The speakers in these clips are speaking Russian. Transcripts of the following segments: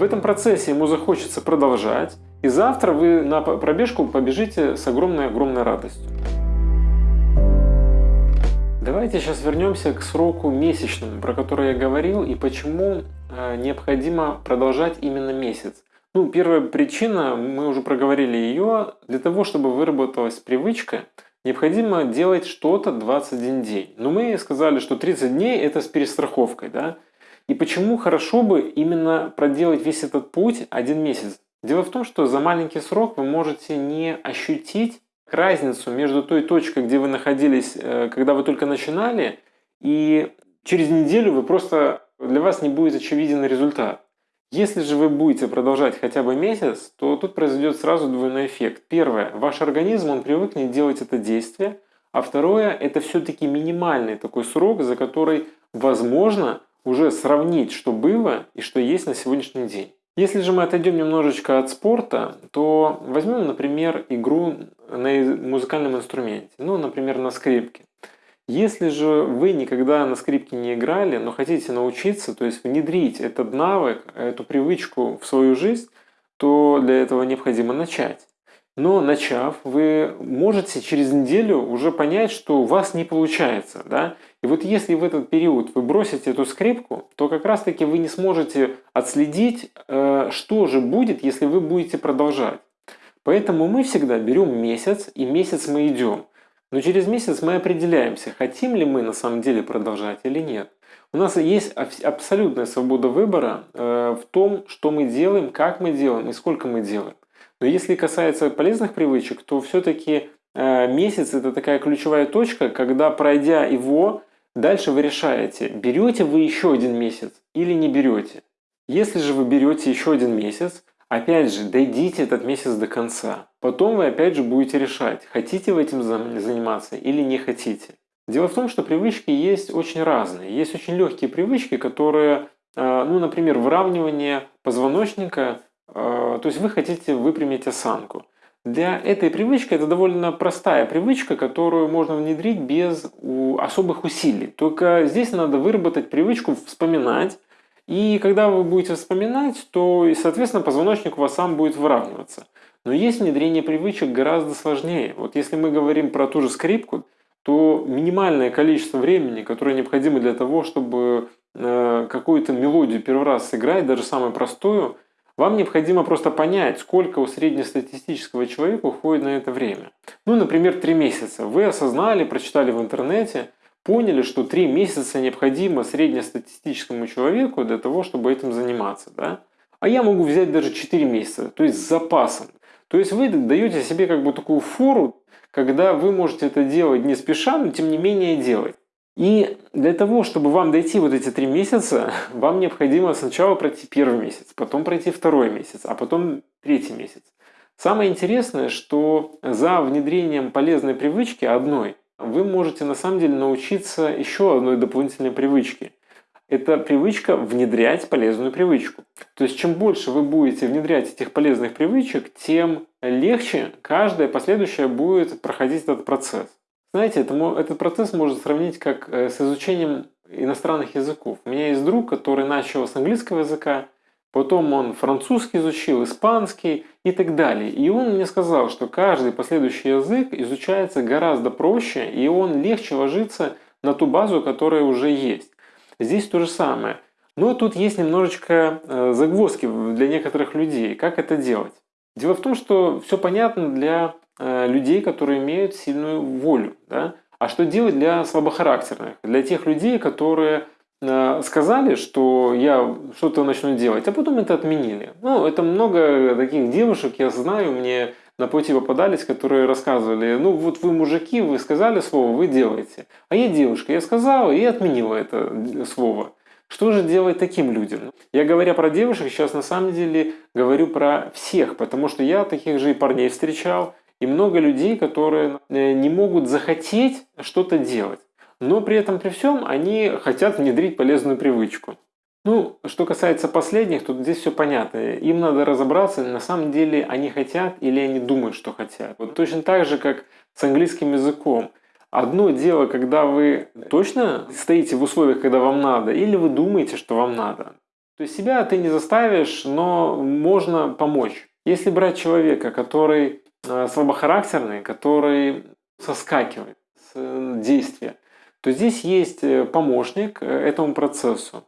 В этом процессе ему захочется продолжать, и завтра вы на пробежку побежите с огромной-огромной радостью. Давайте сейчас вернемся к сроку месячному, про который я говорил, и почему э, необходимо продолжать именно месяц. Ну, первая причина, мы уже проговорили ее, для того, чтобы выработалась привычка, необходимо делать что-то 21 день. Но мы сказали, что 30 дней это с перестраховкой, да? И почему хорошо бы именно проделать весь этот путь один месяц? Дело в том, что за маленький срок вы можете не ощутить разницу между той точкой, где вы находились, э, когда вы только начинали, и через неделю вы просто для вас не будет очевиден результат. Если же вы будете продолжать хотя бы месяц, то тут произойдет сразу двойной эффект. Первое, ваш организм, он привыкнет делать это действие, а второе, это все-таки минимальный такой срок, за который возможно уже сравнить, что было и что есть на сегодняшний день. Если же мы отойдем немножечко от спорта, то возьмем, например, игру на музыкальном инструменте, ну, например, на скрипке. Если же вы никогда на скрипке не играли, но хотите научиться, то есть внедрить этот навык, эту привычку в свою жизнь, то для этого необходимо начать. Но начав, вы можете через неделю уже понять, что у вас не получается. Да? И вот если в этот период вы бросите эту скрипку, то как раз таки вы не сможете отследить, э, что же будет, если вы будете продолжать. Поэтому мы всегда берем месяц, и месяц мы идем. Но через месяц мы определяемся, хотим ли мы на самом деле продолжать или нет. У нас есть абсолютная свобода выбора э, в том, что мы делаем, как мы делаем и сколько мы делаем. Но если касается полезных привычек, то все-таки э, месяц это такая ключевая точка, когда пройдя его, дальше вы решаете, берете вы еще один месяц или не берете. Если же вы берете еще один месяц, Опять же, дойдите этот месяц до конца. Потом вы опять же будете решать, хотите вы этим заниматься или не хотите. Дело в том, что привычки есть очень разные. Есть очень легкие привычки, которые, э, ну, например, выравнивание позвоночника, то есть вы хотите выпрямить осанку. Для этой привычки это довольно простая привычка, которую можно внедрить без особых усилий. Только здесь надо выработать привычку вспоминать, и когда вы будете вспоминать, то, и, соответственно, позвоночник у вас сам будет выравниваться. Но есть внедрение привычек гораздо сложнее. Вот если мы говорим про ту же скрипку, то минимальное количество времени, которое необходимо для того, чтобы э, какую-то мелодию первый раз сыграть, даже самую простую, вам необходимо просто понять, сколько у среднестатистического человека уходит на это время. Ну, например, 3 месяца. Вы осознали, прочитали в интернете, поняли, что 3 месяца необходимо среднестатистическому человеку для того, чтобы этим заниматься. Да? А я могу взять даже 4 месяца, то есть с запасом. То есть вы даете себе как бы такую фору, когда вы можете это делать не спеша, но тем не менее делать. И для того, чтобы вам дойти вот эти три месяца, вам необходимо сначала пройти первый месяц, потом пройти второй месяц, а потом третий месяц. Самое интересное, что за внедрением полезной привычки одной вы можете на самом деле научиться еще одной дополнительной привычке. Это привычка внедрять полезную привычку. То есть чем больше вы будете внедрять этих полезных привычек, тем легче каждая последующая будет проходить этот процесс. Знаете, это, этот процесс можно сравнить как э, с изучением иностранных языков. У меня есть друг, который начал с английского языка, Потом он французский изучил, испанский и так далее. И он мне сказал, что каждый последующий язык изучается гораздо проще, и он легче ложится на ту базу, которая уже есть. Здесь то же самое. Но тут есть немножечко э, загвоздки для некоторых людей. Как это делать? Дело в том, что все понятно для людей, которые имеют сильную волю. Да? А что делать для слабохарактерных? Для тех людей, которые Э, сказали, что я что-то начну делать, а потом это отменили. Ну, это много таких девушек, я знаю, мне на пути попадались, которые рассказывали, ну вот вы мужики, вы сказали слово, вы делаете. А я девушка, я сказала и отменила это слово. Что же делать таким людям? Я говоря про девушек, сейчас на самом деле говорю про всех, потому что я таких же и парней встречал, и много людей, которые э, не могут захотеть что-то делать но при этом при всем они хотят внедрить полезную привычку. Ну, что касается последних, тут здесь все понятно. Им надо разобраться, на самом деле они хотят или они думают, что хотят. Вот точно так же, как с английским языком. Одно дело, когда вы точно стоите в условиях, когда вам надо, или вы думаете, что вам надо. То есть себя ты не заставишь, но можно помочь. Если брать человека, который э, слабохарактерный, который соскакивает с э, действия, то здесь есть э, помощник этому процессу.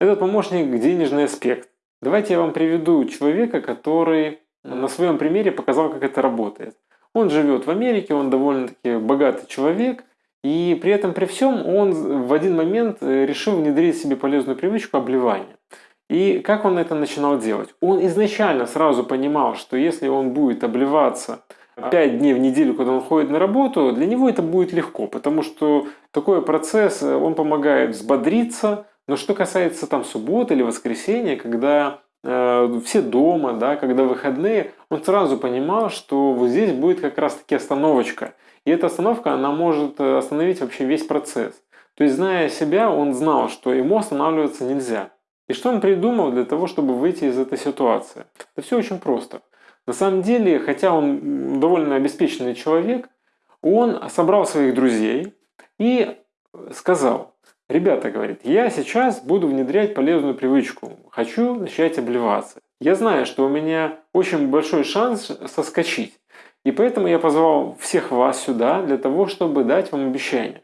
Этот помощник – денежный аспект. Давайте я вам приведу человека, который на своем примере показал, как это работает. Он живет в Америке, он довольно-таки богатый человек, и при этом при всем он в один момент решил внедрить себе полезную привычку обливания. И как он это начинал делать? Он изначально сразу понимал, что если он будет обливаться 5 дней в неделю, когда он ходит на работу, для него это будет легко, потому что такой процесс, э, он помогает взбодриться. Но что касается там субботы или воскресенья, когда э, все дома, да, когда выходные, он сразу понимал, что вот здесь будет как раз-таки остановочка. И эта остановка, она может э, остановить вообще весь процесс. То есть, зная себя, он знал, что ему останавливаться нельзя. И что он придумал для того, чтобы выйти из этой ситуации? Это все очень просто. На самом деле, хотя он довольно обеспеченный человек, он собрал своих друзей и сказал, ребята, говорит, я сейчас буду внедрять полезную привычку, хочу начать обливаться. Я знаю, что у меня очень большой шанс соскочить. И поэтому я позвал всех вас сюда для того, чтобы дать вам обещание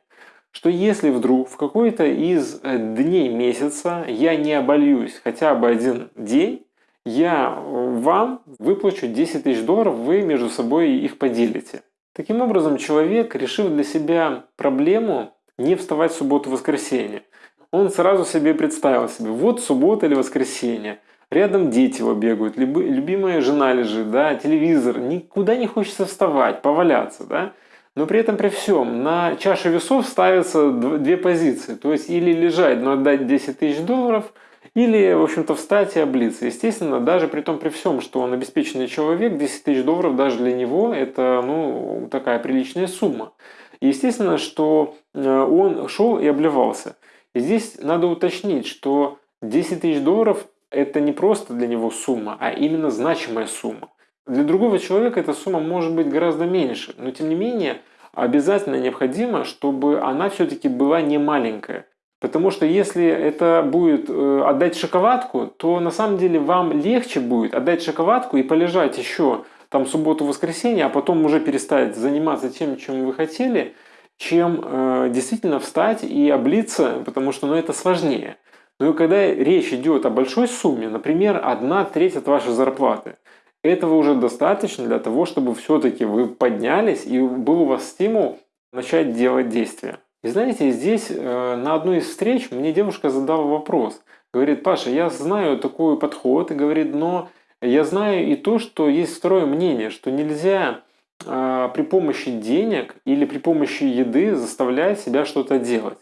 что если вдруг в какой-то из э, дней месяца я не обольюсь хотя бы один день, я э, вам выплачу 10 тысяч долларов, вы между собой их поделите. Таким образом, человек, решив для себя проблему не вставать в субботу-воскресенье, он сразу себе представил себе, вот суббота или воскресенье, рядом дети его бегают, любимая жена лежит, да, телевизор, никуда не хочется вставать, поваляться, да, но при этом при всем на чаше весов ставятся две позиции. То есть или лежать, но отдать 10 тысяч долларов, или, в общем-то, встать и облиться. Естественно, даже при том при всем, что он обеспеченный человек, 10 тысяч долларов даже для него это ну, такая приличная сумма. Естественно, что э, он шел и обливался. И здесь надо уточнить, что 10 тысяч долларов это не просто для него сумма, а именно значимая сумма. Для другого человека эта сумма может быть гораздо меньше, но тем не менее обязательно необходимо, чтобы она все-таки была не маленькая. Потому что если это будет э, отдать шоколадку, то на самом деле вам легче будет отдать шоколадку и полежать еще там субботу-воскресенье, а потом уже перестать заниматься тем, чем вы хотели, чем э, действительно встать и облиться, потому что ну, это сложнее. Но когда речь идет о большой сумме, например, одна треть от вашей зарплаты, этого уже достаточно для того, чтобы все-таки вы поднялись и был у вас стимул начать делать действия. И знаете, здесь э, на одной из встреч мне девушка задала вопрос. Говорит, Паша, я знаю такой подход, и говорит, но я знаю и то, что есть второе мнение, что нельзя э, при помощи денег или при помощи еды заставлять себя что-то делать.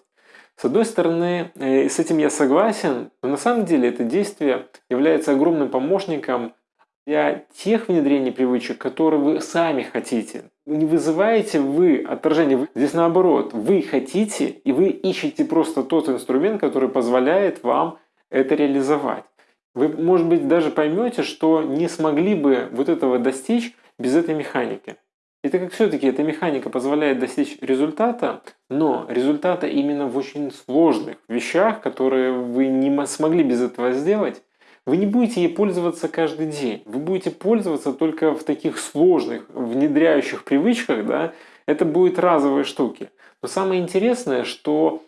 С одной стороны, э, с этим я согласен, но на самом деле это действие является огромным помощником для тех внедрений привычек, которые вы сами хотите. Не вызываете вы отторжение. Здесь наоборот. Вы хотите, и вы ищете просто тот инструмент, который позволяет вам это реализовать. Вы, может быть, даже поймете, что не смогли бы вот этого достичь без этой механики. Это как все-таки эта механика позволяет достичь результата, но результата именно в очень сложных вещах, которые вы не смогли без этого сделать, вы не будете ей пользоваться каждый день. Вы будете пользоваться только в таких сложных, внедряющих привычках. Да? Это будут разовые штуки. Но самое интересное, что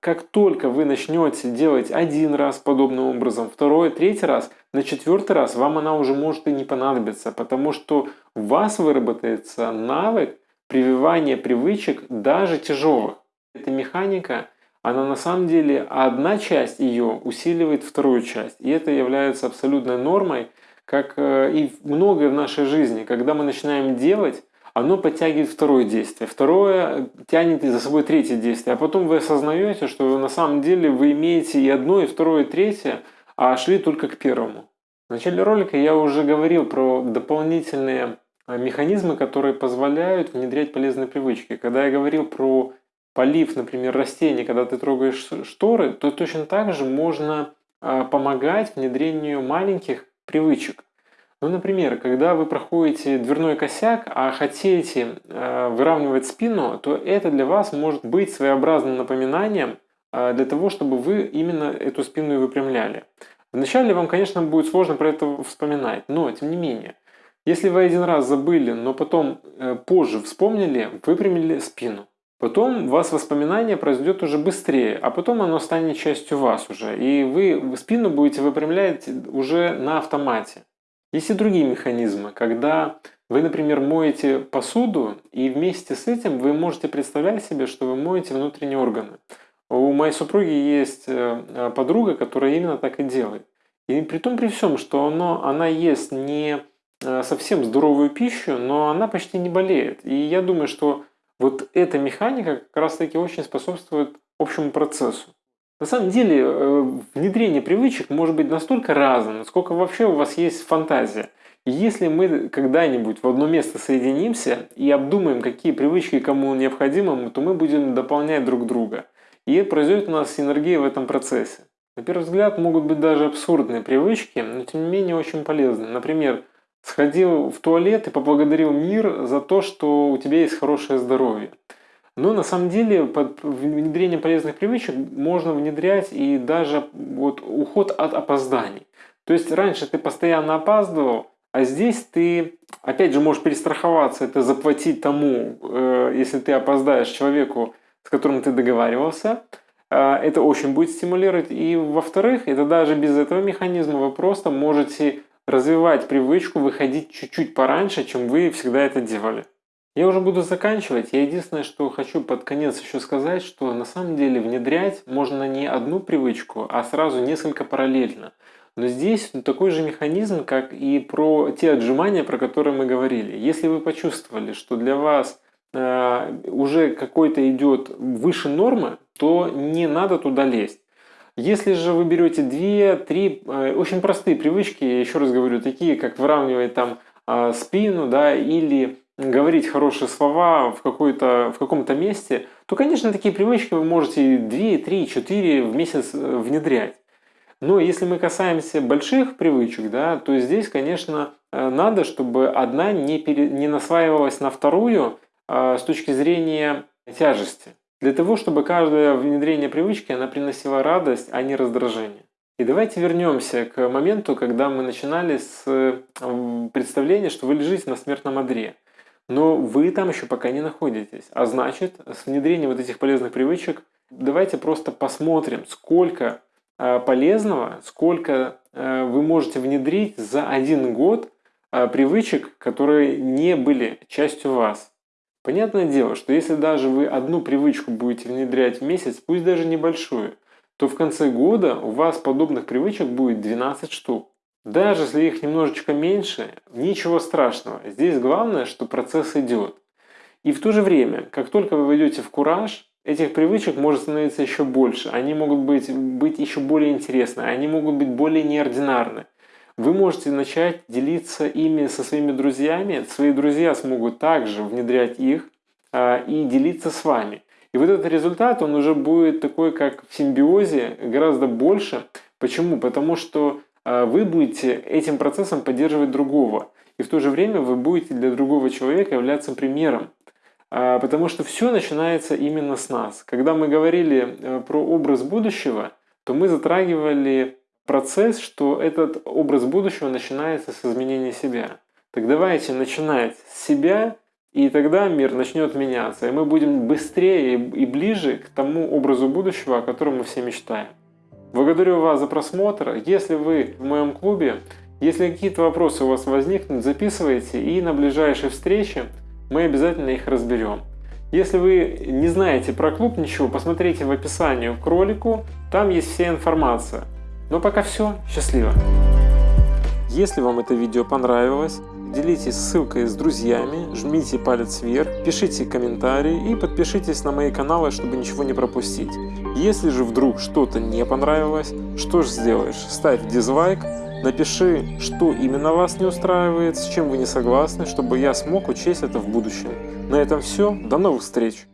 как только вы начнете делать один раз подобным образом, второй, третий раз, на четвертый раз вам она уже может и не понадобиться, потому что у вас выработается навык прививания привычек даже тяжелых. Эта механика она на самом деле, одна часть ее усиливает вторую часть. И это является абсолютной нормой, как э, и многое в нашей жизни. Когда мы начинаем делать, оно подтягивает второе действие. Второе тянет за собой третье действие. А потом вы осознаете, что на самом деле вы имеете и одно, и второе, и третье, а шли только к первому. В начале ролика я уже говорил про дополнительные э, механизмы, которые позволяют внедрять полезные привычки. Когда я говорил про полив, например, растений, когда ты трогаешь шторы, то точно так же можно а, помогать внедрению маленьких привычек. Ну, например, когда вы проходите дверной косяк, а хотите э, выравнивать спину, то это для вас может быть своеобразным напоминанием э, для того, чтобы вы именно эту спину и выпрямляли. Вначале вам, конечно, будет сложно про это вспоминать, но тем не менее, если вы один раз забыли, но потом э, позже вспомнили, выпрямили спину. Потом у вас воспоминание произойдет уже быстрее, а потом оно станет частью вас уже. И вы спину будете выпрямлять уже на автомате. Есть и другие механизмы, когда вы, например, моете посуду, и вместе с этим вы можете представлять себе, что вы моете внутренние органы. У моей супруги есть э, э, подруга, которая именно так и делает. И при том при всем, что оно, она ест не э, совсем здоровую пищу, но она почти не болеет. И я думаю, что вот эта механика как раз таки очень способствует общему процессу. На самом деле, э, внедрение привычек может быть настолько разным, насколько вообще у вас есть фантазия. И если мы когда-нибудь в одно место соединимся и обдумаем, какие привычки кому необходимы, то мы будем дополнять друг друга. И произойдет у нас синергия в этом процессе. На первый взгляд могут быть даже абсурдные привычки, но тем не менее очень полезны. Например, сходил в туалет и поблагодарил мир за то, что у тебя есть хорошее здоровье. Но на самом деле под внедрение полезных привычек можно внедрять и даже вот уход от опозданий. То есть раньше ты постоянно опаздывал, а здесь ты, опять же, можешь перестраховаться, это заплатить тому, э, если ты опоздаешь человеку, с которым ты договаривался. Э, это очень будет стимулировать. И во-вторых, это даже без этого механизма вы просто можете развивать привычку выходить чуть-чуть пораньше, чем вы всегда это делали. Я уже буду заканчивать. Я единственное, что хочу под конец еще сказать, что на самом деле внедрять можно не одну привычку, а сразу несколько параллельно. Но здесь такой же механизм, как и про те отжимания, про которые мы говорили. Если вы почувствовали, что для вас э, уже какой-то идет выше нормы, то не надо туда лезть. Если же вы берете 2-3 э, очень простые привычки, еще раз говорю, такие как выравнивать там э, спину, да, или говорить хорошие слова в, в каком-то месте, то, конечно, такие привычки вы можете 2, 3, 4 в месяц э, внедрять. Но если мы касаемся больших привычек, да, то здесь, конечно, э, надо, чтобы одна не, пере, не насваивалась на вторую с точки зрения тяжести. Для того, чтобы каждое внедрение привычки, она приносила радость, а не раздражение. И давайте вернемся к моменту, когда мы начинали с представления, что вы лежите на смертном одре. Но вы там еще пока не находитесь. А значит, с внедрением вот этих полезных привычек давайте просто посмотрим, сколько э, полезного, сколько э, вы можете внедрить за один год э, привычек, которые не были частью вас. Понятное дело, что если даже вы одну привычку будете внедрять в месяц, пусть даже небольшую, то в конце года у вас подобных привычек будет 12 штук. Даже если их немножечко меньше, ничего страшного. Здесь главное, что процесс идет. И в то же время, как только вы войдете в кураж, этих привычек может становиться еще больше. Они могут быть, быть еще более интересны, они могут быть более неординарны. Вы можете начать делиться ими со своими друзьями, свои друзья смогут также внедрять их э, и делиться с вами. И вот этот результат, он уже будет такой, как в симбиозе, гораздо больше. Почему? Потому что а вы будете этим процессом поддерживать другого. И в то же время вы будете для другого человека являться примером. А, потому что все начинается именно с нас. Когда мы говорили про образ будущего, то мы затрагивали процесс, что этот образ будущего начинается с изменения себя. Так давайте начинать с себя, и тогда мир начнет меняться, и мы будем быстрее и ближе к тому образу будущего, о котором мы все мечтаем. Благодарю вас за просмотр. Если вы в моем клубе, если какие-то вопросы у вас возникнут, записывайте и на ближайшей встрече мы обязательно их разберем. Если вы не знаете про клуб ничего, посмотрите в описании к ролику, там есть вся информация. Но пока все, счастливо! Если вам это видео понравилось, делитесь ссылкой с друзьями, жмите палец вверх, пишите комментарии и подпишитесь на мои каналы, чтобы ничего не пропустить. Если же вдруг что-то не понравилось, что же сделаешь? Ставь дизлайк, напиши, что именно вас не устраивает, с чем вы не согласны, чтобы я смог учесть это в будущем. На этом все, до новых встреч!